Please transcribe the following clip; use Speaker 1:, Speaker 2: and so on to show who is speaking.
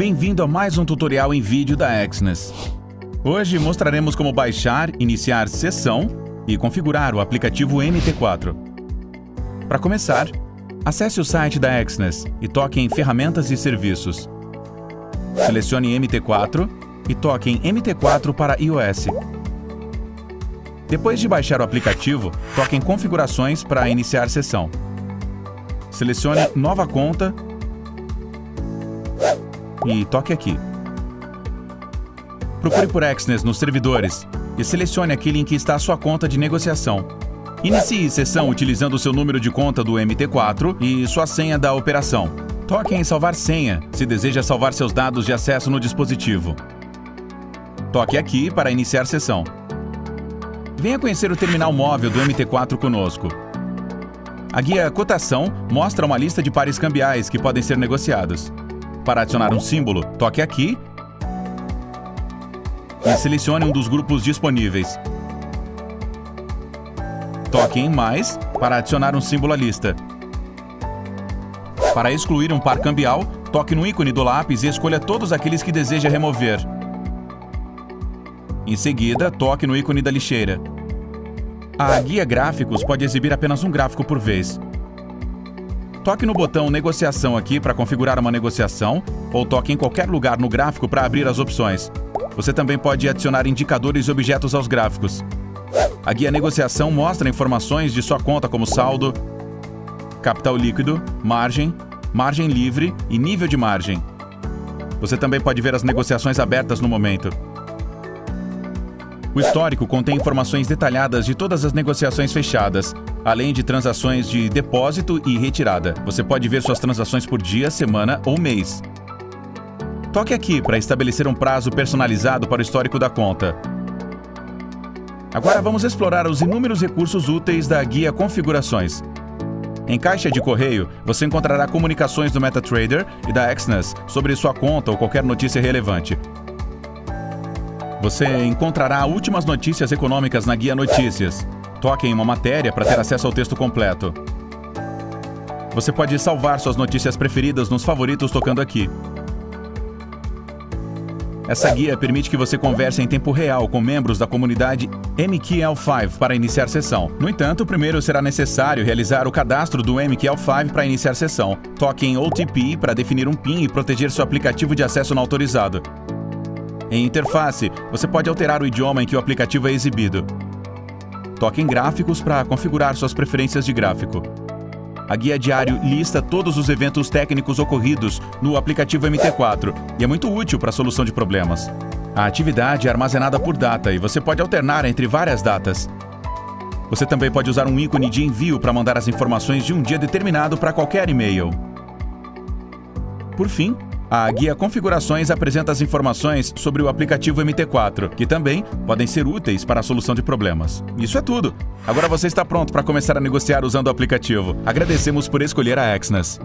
Speaker 1: Bem-vindo a mais um tutorial em vídeo da Exnes. Hoje mostraremos como baixar, iniciar sessão e configurar o aplicativo MT4. Para começar, acesse o site da Exnes e toque em Ferramentas e Serviços. Selecione MT4 e toque em MT4 para iOS. Depois de baixar o aplicativo, toque em Configurações para iniciar sessão. Selecione Nova conta e toque aqui. Procure por Exnes nos servidores e selecione aquele em que está a sua conta de negociação. Inicie sessão utilizando o seu número de conta do MT4 e sua senha da operação. Toque em Salvar senha, se deseja salvar seus dados de acesso no dispositivo. Toque aqui para iniciar sessão. Venha conhecer o terminal móvel do MT4 conosco. A guia Cotação mostra uma lista de pares cambiais que podem ser negociados. Para adicionar um símbolo, toque aqui e selecione um dos grupos disponíveis. Toque em Mais para adicionar um símbolo à lista. Para excluir um par cambial, toque no ícone do lápis e escolha todos aqueles que deseja remover. Em seguida, toque no ícone da lixeira. A guia Gráficos pode exibir apenas um gráfico por vez. Toque no botão Negociação aqui para configurar uma negociação, ou toque em qualquer lugar no gráfico para abrir as opções. Você também pode adicionar indicadores e objetos aos gráficos. A guia Negociação mostra informações de sua conta como saldo, capital líquido, margem, margem livre e nível de margem. Você também pode ver as negociações abertas no momento. O histórico contém informações detalhadas de todas as negociações fechadas, além de transações de depósito e retirada. Você pode ver suas transações por dia, semana ou mês. Toque aqui para estabelecer um prazo personalizado para o histórico da conta. Agora vamos explorar os inúmeros recursos úteis da guia Configurações. Em caixa de correio, você encontrará comunicações do MetaTrader e da Exness sobre sua conta ou qualquer notícia relevante. Você encontrará últimas notícias econômicas na guia Notícias. Toque em uma matéria para ter acesso ao texto completo. Você pode salvar suas notícias preferidas nos favoritos tocando aqui. Essa guia permite que você converse em tempo real com membros da comunidade MQL5 para iniciar sessão. No entanto, primeiro será necessário realizar o cadastro do MQL5 para iniciar sessão. Toque em OTP para definir um PIN e proteger seu aplicativo de acesso não autorizado. Em interface, você pode alterar o idioma em que o aplicativo é exibido. Toque em Gráficos para configurar suas preferências de gráfico. A guia diário lista todos os eventos técnicos ocorridos no aplicativo MT4 e é muito útil para a solução de problemas. A atividade é armazenada por data e você pode alternar entre várias datas. Você também pode usar um ícone de envio para mandar as informações de um dia determinado para qualquer e-mail. Por fim, a guia Configurações apresenta as informações sobre o aplicativo MT4, que também podem ser úteis para a solução de problemas. Isso é tudo. Agora você está pronto para começar a negociar usando o aplicativo. Agradecemos por escolher a Exness.